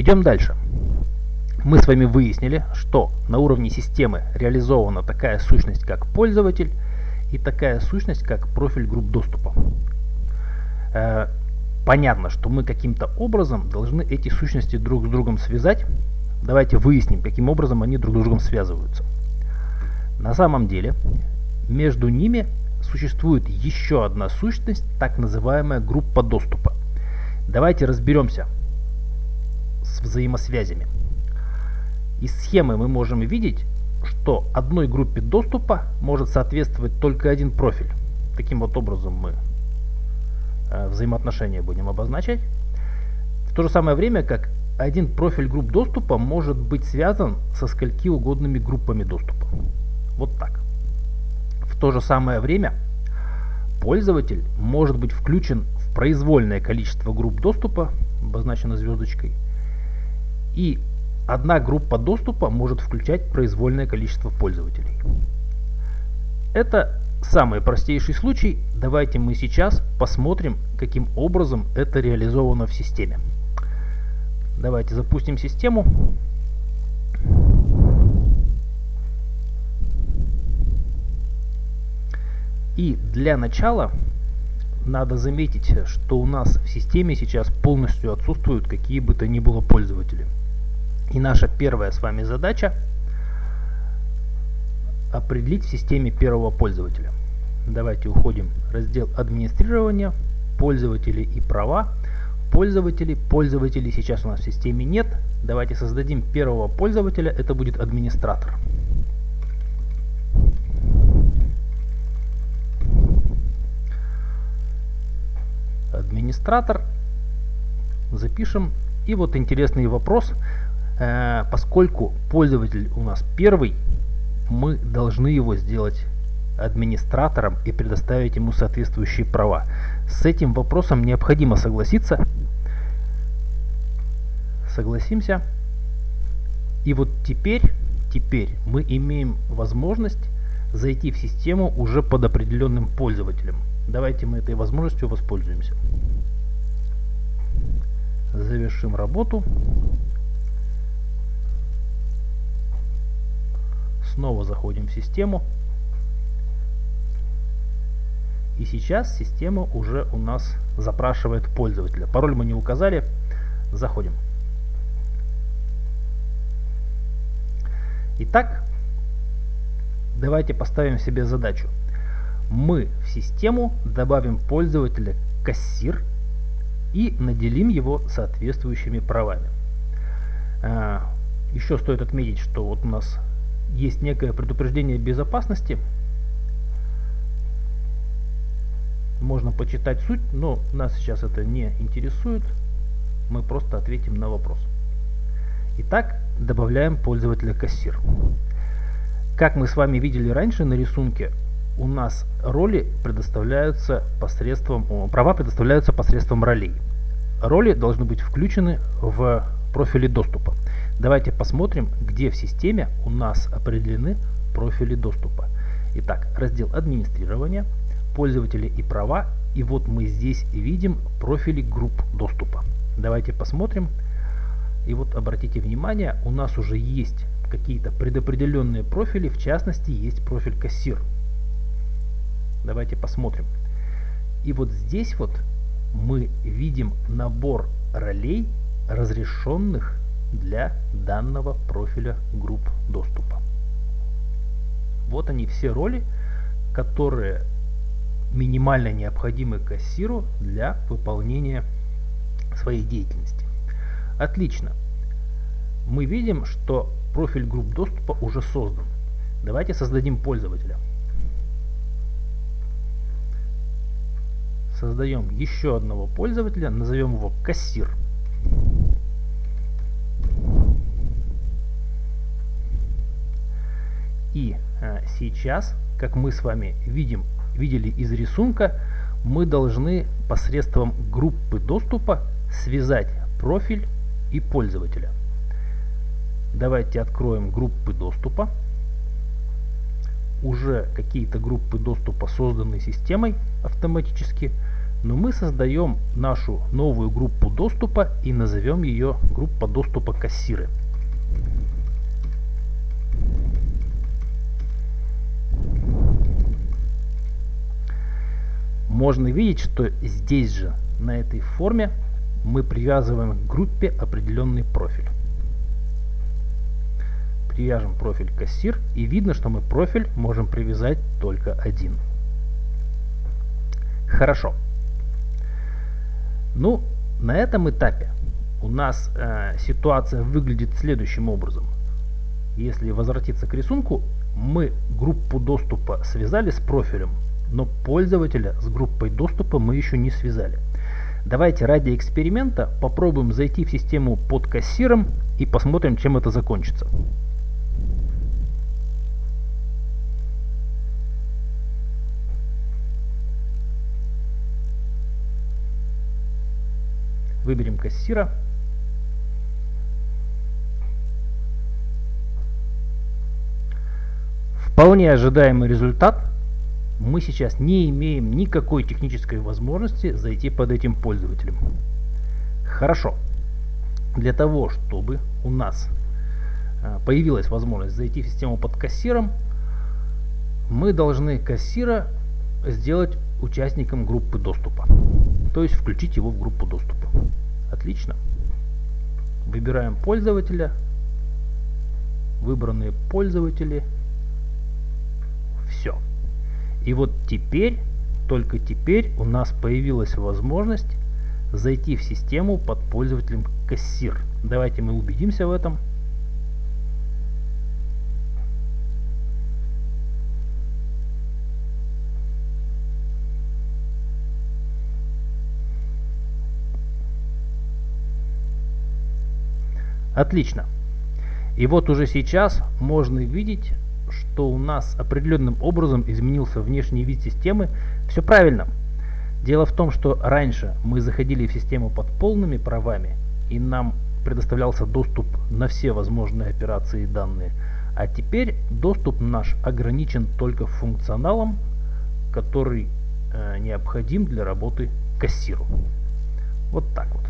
Идем дальше. Мы с вами выяснили, что на уровне системы реализована такая сущность, как пользователь, и такая сущность, как профиль групп доступа. Э, понятно, что мы каким-то образом должны эти сущности друг с другом связать. Давайте выясним, каким образом они друг с другом связываются. На самом деле, между ними существует еще одна сущность, так называемая группа доступа. Давайте разберемся взаимосвязями. Из схемы мы можем видеть, что одной группе доступа может соответствовать только один профиль. Таким вот образом мы э, взаимоотношения будем обозначать. В то же самое время, как один профиль групп доступа может быть связан со скольки угодными группами доступа. Вот так. В то же самое время пользователь может быть включен в произвольное количество групп доступа, обозначено звездочкой, и Одна группа доступа может включать произвольное количество пользователей. Это самый простейший случай. Давайте мы сейчас посмотрим, каким образом это реализовано в системе. Давайте запустим систему. И для начала надо заметить, что у нас в системе сейчас полностью отсутствуют какие бы то ни было пользователи. И наша первая с вами задача определить в системе первого пользователя. Давайте уходим в раздел администрирования, пользователи и права. Пользователи, пользователей сейчас у нас в системе нет. Давайте создадим первого пользователя, это будет администратор. Администратор. Запишем. И вот интересный вопрос. Э, поскольку пользователь у нас первый, мы должны его сделать администратором и предоставить ему соответствующие права. С этим вопросом необходимо согласиться. Согласимся. И вот теперь, теперь мы имеем возможность зайти в систему уже под определенным пользователем. Давайте мы этой возможностью воспользуемся. Завершим работу. Снова заходим в систему. И сейчас система уже у нас запрашивает пользователя. Пароль мы не указали. Заходим. Итак, давайте поставим себе задачу. Мы в систему добавим пользователя кассир и наделим его соответствующими правами. А, еще стоит отметить, что вот у нас есть некое предупреждение безопасности. Можно почитать суть, но нас сейчас это не интересует. Мы просто ответим на вопрос. Итак, добавляем пользователя кассир. Как мы с вами видели раньше на рисунке, у нас роли предоставляются посредством, права предоставляются посредством ролей. Роли должны быть включены в профили доступа. Давайте посмотрим, где в системе у нас определены профили доступа. Итак, раздел администрирования, пользователи и права. И вот мы здесь видим профили групп доступа. Давайте посмотрим. И вот обратите внимание, у нас уже есть какие-то предопределенные профили, в частности есть профиль кассир. Давайте посмотрим. И вот здесь вот мы видим набор ролей, разрешенных для данного профиля групп доступа. Вот они все роли, которые минимально необходимы кассиру для выполнения своей деятельности. Отлично. Мы видим, что профиль групп доступа уже создан. Давайте создадим пользователя. Создаем еще одного пользователя, назовем его кассир. И а, сейчас, как мы с вами видим, видели из рисунка, мы должны посредством группы доступа связать профиль и пользователя. Давайте откроем группы доступа. Уже какие-то группы доступа созданы системой автоматически. Но мы создаем нашу новую группу доступа и назовем ее группа доступа кассиры. Можно видеть, что здесь же, на этой форме, мы привязываем к группе определенный профиль. Привяжем профиль кассир и видно, что мы профиль можем привязать только один. Хорошо. Ну, на этом этапе у нас э, ситуация выглядит следующим образом. Если возвратиться к рисунку, мы группу доступа связали с профилем, но пользователя с группой доступа мы еще не связали. Давайте ради эксперимента попробуем зайти в систему под кассиром и посмотрим, чем это закончится. Выберем кассира. Вполне ожидаемый результат. Мы сейчас не имеем никакой технической возможности зайти под этим пользователем. Хорошо. Для того, чтобы у нас а, появилась возможность зайти в систему под кассиром, мы должны кассира сделать участником группы доступа. То есть включить его в группу доступа. Отлично. Выбираем пользователя. Выбранные пользователи. И вот теперь, только теперь у нас появилась возможность зайти в систему под пользователем кассир. Давайте мы убедимся в этом. Отлично. И вот уже сейчас можно видеть, что у нас определенным образом изменился внешний вид системы. Все правильно. Дело в том, что раньше мы заходили в систему под полными правами, и нам предоставлялся доступ на все возможные операции и данные. А теперь доступ наш ограничен только функционалом, который э, необходим для работы кассиру. Вот так вот.